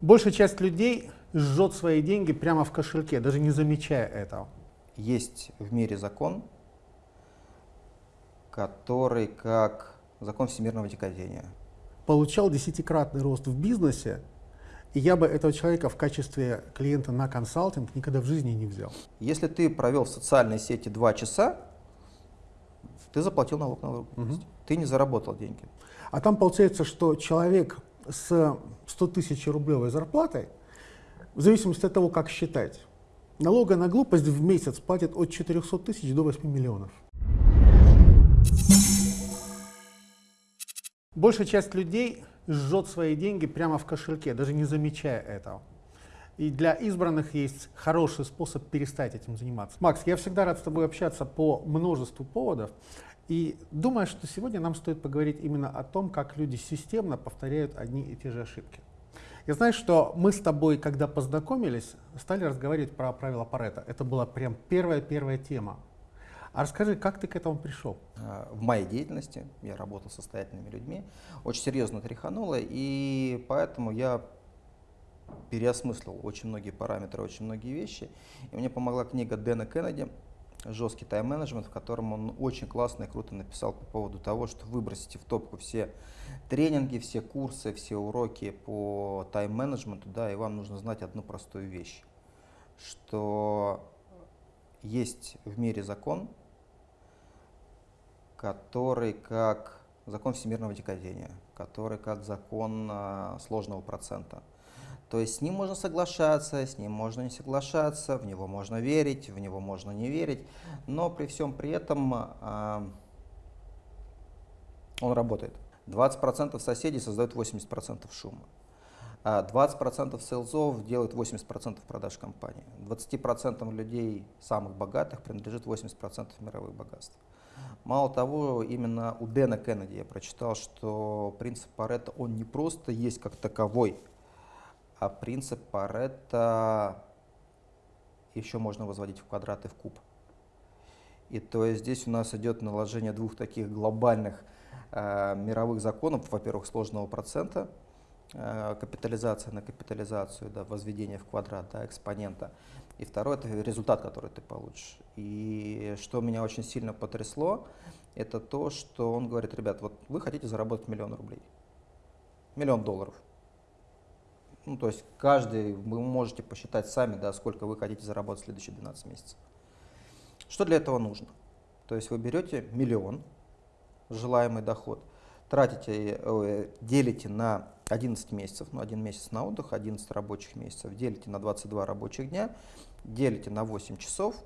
Большая часть людей жжет свои деньги прямо в кошельке, даже не замечая этого. Есть в мире закон, который как закон всемирного тяготения. Получал десятикратный рост в бизнесе, и я бы этого человека в качестве клиента на консалтинг никогда в жизни не взял. Если ты провел в социальной сети два часа, ты заплатил налог на выручку. Ты не заработал деньги. А там получается, что человек с 100 тысяч рублевой зарплатой, в зависимости от того, как считать, налога на глупость в месяц платит от 400 тысяч до 8 миллионов. Большая часть людей жжет свои деньги прямо в кошельке, даже не замечая этого. И для избранных есть хороший способ перестать этим заниматься. Макс, я всегда рад с тобой общаться по множеству поводов. И думаю, что сегодня нам стоит поговорить именно о том, как люди системно повторяют одни и те же ошибки. Я знаю, что мы с тобой, когда познакомились, стали разговаривать про правила Паретта. Это была прям первая-первая тема. А расскажи, как ты к этому пришел? А, в моей деятельности я работал с состоятельными людьми, очень серьезно тряхануло, и поэтому я переосмыслил очень многие параметры, очень многие вещи. И мне помогла книга Дэна Кеннеди «Жесткий тайм-менеджмент», в котором он очень классно и круто написал по поводу того, что выбросите в топку все тренинги, все курсы, все уроки по тайм-менеджменту, да, и вам нужно знать одну простую вещь, что есть в мире закон, который как закон всемирного декадения, который как закон а, сложного процента. То есть с ним можно соглашаться, с ним можно не соглашаться, в него можно верить, в него можно не верить, но при всем при этом э, он работает. 20% соседей создают 80% шума. 20% а сейлзов делают 80% продаж компании. 20% людей самых богатых принадлежит 80% мировых богатств. Мало того, именно у Дэна Кеннеди я прочитал, что принцип Паретта, он не просто есть как таковой, а принцип Паретта еще можно возводить в квадрат и в куб. И то есть здесь у нас идет наложение двух таких глобальных э, мировых законов, во-первых, сложного процента, э, капитализация на капитализацию, да, возведение в квадрат да, экспонента. И второе – это результат, который ты получишь. И что меня очень сильно потрясло, это то, что он говорит, ребят, вот вы хотите заработать миллион рублей, миллион долларов – ну, то есть каждый, вы можете посчитать сами, да, сколько вы хотите заработать в следующие 12 месяцев. Что для этого нужно? То есть вы берете миллион, желаемый доход, тратите, э, делите на 11 месяцев, ну, один месяц на отдых, 11 рабочих месяцев, делите на 22 рабочих дня, делите на 8 часов,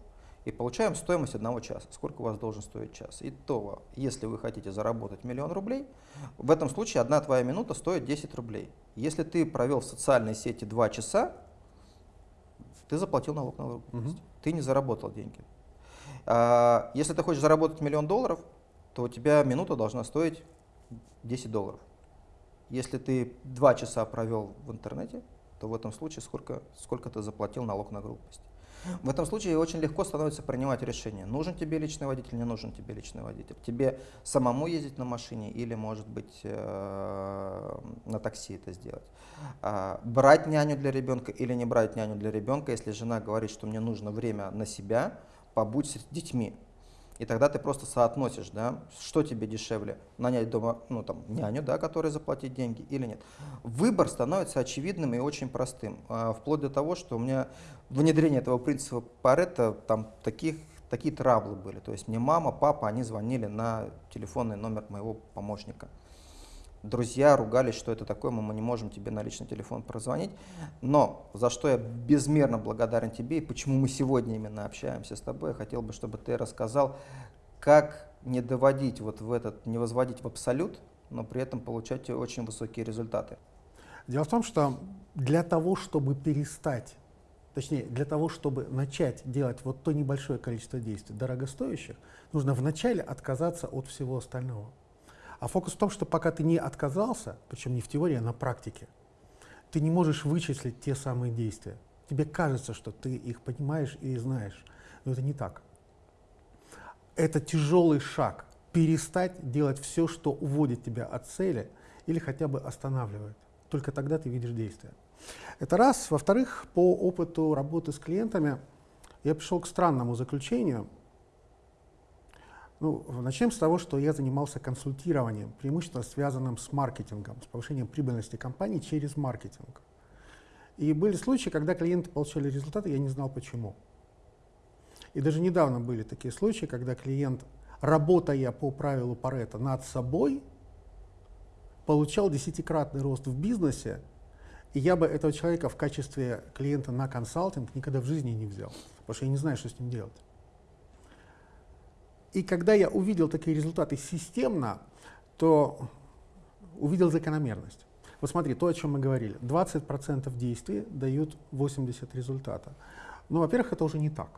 и получаем стоимость одного часа. Сколько у вас должен стоить час? Итого, если вы хотите заработать миллион рублей, в этом случае одна твоя минута стоит 10 рублей. Если ты провел в социальной сети 2 часа, ты заплатил налог на выручку. Ты не заработал деньги. А, если ты хочешь заработать миллион долларов, то у тебя минута должна стоить 10 долларов. Если ты 2 часа провел в интернете, то в этом случае сколько, сколько ты заплатил налог на глупость. В этом случае очень легко становится принимать решение, нужен тебе личный водитель, не нужен тебе личный водитель. Тебе самому ездить на машине или, может быть, э, на такси это сделать. А, брать няню для ребенка или не брать няню для ребенка, если жена говорит, что мне нужно время на себя, побудь с детьми. И тогда ты просто соотносишь, да, что тебе дешевле, нанять дома, ну, там, няню, да, которой заплатить деньги или нет. Выбор становится очевидным и очень простым, а, вплоть до того, что у меня внедрение этого принципа Паретта, там таких, такие траблы были. То есть мне мама, папа, они звонили на телефонный номер моего помощника. Друзья ругались, что это такое, мы не можем тебе на личный телефон прозвонить. Но за что я безмерно благодарен тебе и почему мы сегодня именно общаемся с тобой, я хотел бы, чтобы ты рассказал, как не доводить вот в этот, не возводить в абсолют, но при этом получать очень высокие результаты. Дело в том, что для того, чтобы перестать, точнее, для того, чтобы начать делать вот то небольшое количество действий дорогостоящих, нужно вначале отказаться от всего остального. А фокус в том, что пока ты не отказался, причем не в теории, а на практике, ты не можешь вычислить те самые действия. Тебе кажется, что ты их понимаешь и знаешь, но это не так. Это тяжелый шаг перестать делать все, что уводит тебя от цели или хотя бы останавливает. Только тогда ты видишь действия. Это раз. Во-вторых, по опыту работы с клиентами я пришел к странному заключению. Ну, начнем с того, что я занимался консультированием, преимущественно связанным с маркетингом, с повышением прибыльности компании через маркетинг. И были случаи, когда клиенты получали результаты, я не знал почему. И даже недавно были такие случаи, когда клиент, работая по правилу Паретта над собой, получал десятикратный рост в бизнесе, и я бы этого человека в качестве клиента на консалтинг никогда в жизни не взял, потому что я не знаю, что с ним делать. И когда я увидел такие результаты системно, то увидел закономерность. Вот смотри, то, о чем мы говорили. 20% действий дают 80 результата. Ну, во-первых, это уже не так.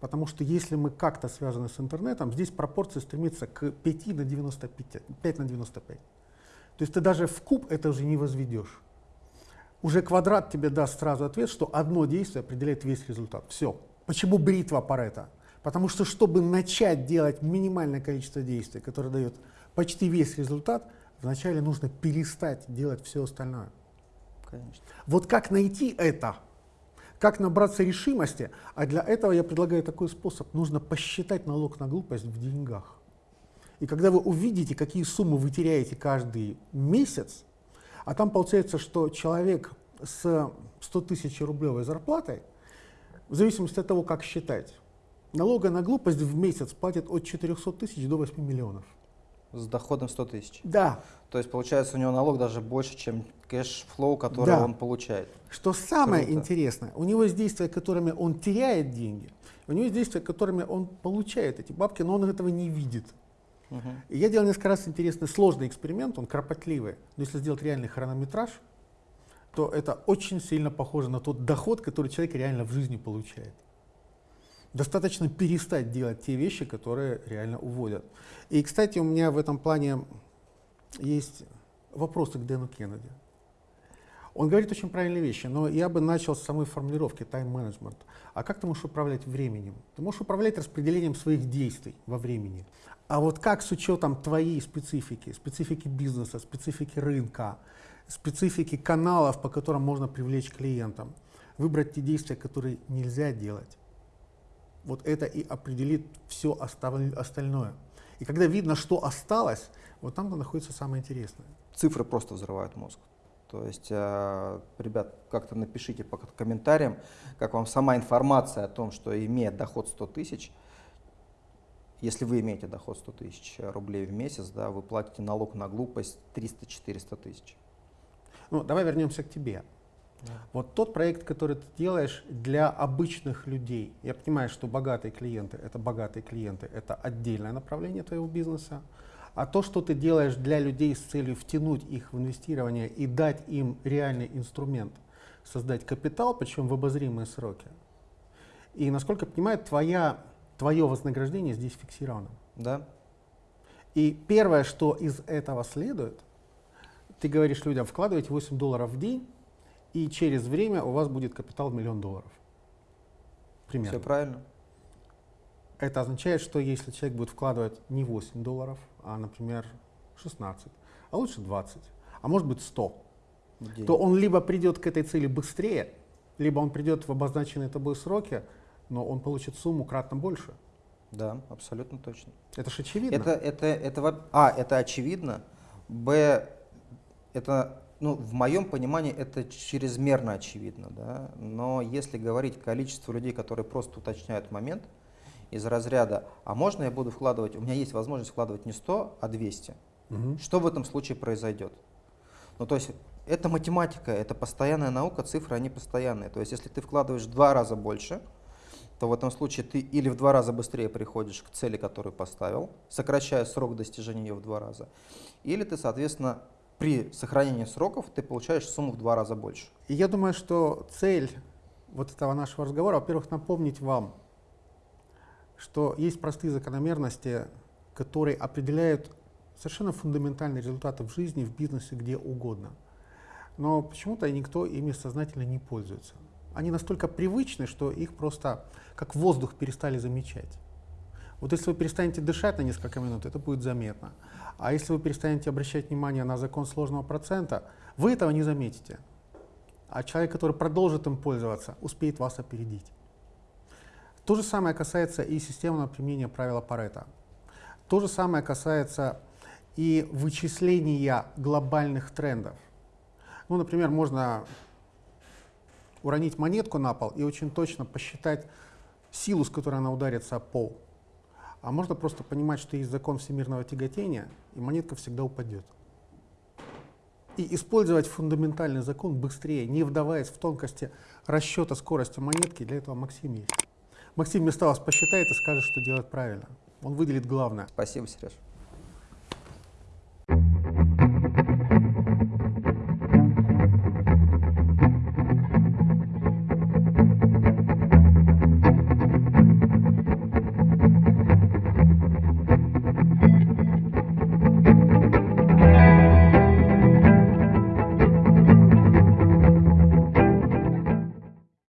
Потому что если мы как-то связаны с интернетом, здесь пропорция стремится к 5 на 95, 5 на 95. То есть ты даже в куб это уже не возведешь. Уже квадрат тебе даст сразу ответ, что одно действие определяет весь результат. Все. Почему бритва Парета? Потому что, чтобы начать делать минимальное количество действий, которое дает почти весь результат, вначале нужно перестать делать все остальное. Конечно. Вот как найти это? Как набраться решимости? А для этого я предлагаю такой способ. Нужно посчитать налог на глупость в деньгах. И когда вы увидите, какие суммы вы теряете каждый месяц, а там получается, что человек с 100 тысяч рублевой зарплатой, в зависимости от того, как считать, Налога на глупость в месяц платит от 400 тысяч до 8 миллионов. С доходом 100 тысяч? Да. То есть получается у него налог даже больше, чем кэш-флоу, который да. он получает. Что самое Круто. интересное, у него есть действия, которыми он теряет деньги, у него есть действия, которыми он получает эти бабки, но он этого не видит. Угу. И я делал несколько раз интересный, сложный эксперимент, он кропотливый. Но если сделать реальный хронометраж, то это очень сильно похоже на тот доход, который человек реально в жизни получает. Достаточно перестать делать те вещи, которые реально уводят. И, кстати, у меня в этом плане есть вопросы к Дэну Кеннеди. Он говорит очень правильные вещи, но я бы начал с самой формулировки тайм-менеджмент. А как ты можешь управлять временем? Ты можешь управлять распределением своих действий во времени. А вот как с учетом твоей специфики, специфики бизнеса, специфики рынка, специфики каналов, по которым можно привлечь клиентам, выбрать те действия, которые нельзя делать, вот это и определит все остальное. И когда видно, что осталось, вот там находится самое интересное. Цифры просто взрывают мозг. То есть, э, ребят, как-то напишите по комментариям, как вам сама информация о том, что имея доход 100 тысяч, если вы имеете доход 100 тысяч рублей в месяц, да, вы платите налог на глупость 300-400 тысяч. Ну, давай вернемся к тебе. Вот тот проект, который ты делаешь для обычных людей, я понимаю, что богатые клиенты — это богатые клиенты, это отдельное направление твоего бизнеса, а то, что ты делаешь для людей с целью втянуть их в инвестирование и дать им реальный инструмент, создать капитал, причем в обозримые сроки. И, насколько я понимаю, твоя, твое вознаграждение здесь фиксировано. Да. И первое, что из этого следует, ты говоришь людям, вкладывайте 8 долларов в день, и через время у вас будет капитал в миллион долларов. Примерно. Все правильно. Это означает, что если человек будет вкладывать не 8 долларов, а, например, 16, а лучше 20, а может быть 100, День. то он либо придет к этой цели быстрее, либо он придет в обозначенные тобой сроки, но он получит сумму кратно больше. Да, абсолютно точно. Это же очевидно. Это, это, это, а, это очевидно. Б, это ну, в моем понимании это чрезмерно очевидно, да? но если говорить количество людей, которые просто уточняют момент из разряда, а можно я буду вкладывать, у меня есть возможность вкладывать не 100, а 200, угу. что в этом случае произойдет? Ну, то есть это математика, это постоянная наука, цифры, они постоянные. То есть если ты вкладываешь в два раза больше, то в этом случае ты или в два раза быстрее приходишь к цели, которую поставил, сокращая срок достижения ее в два раза, или ты, соответственно, при сохранении сроков ты получаешь сумму в два раза больше. И я думаю, что цель вот этого нашего разговора, во-первых, напомнить вам, что есть простые закономерности, которые определяют совершенно фундаментальные результаты в жизни, в бизнесе, где угодно. Но почему-то никто ими сознательно не пользуется. Они настолько привычны, что их просто как воздух перестали замечать. Вот если вы перестанете дышать на несколько минут, это будет заметно. А если вы перестанете обращать внимание на закон сложного процента, вы этого не заметите. а человек, который продолжит им пользоваться, успеет вас опередить. То же самое касается и системного применения правила Паретта. То же самое касается и вычисления глобальных трендов. Ну, например, можно уронить монетку на пол и очень точно посчитать силу, с которой она ударится о пол. А можно просто понимать, что есть закон всемирного тяготения, и монетка всегда упадет. И использовать фундаментальный закон быстрее, не вдаваясь в тонкости расчета скорости монетки, для этого Максим есть. Максим вместо вас посчитает и скажет, что делать правильно. Он выделит главное. Спасибо, Сереж.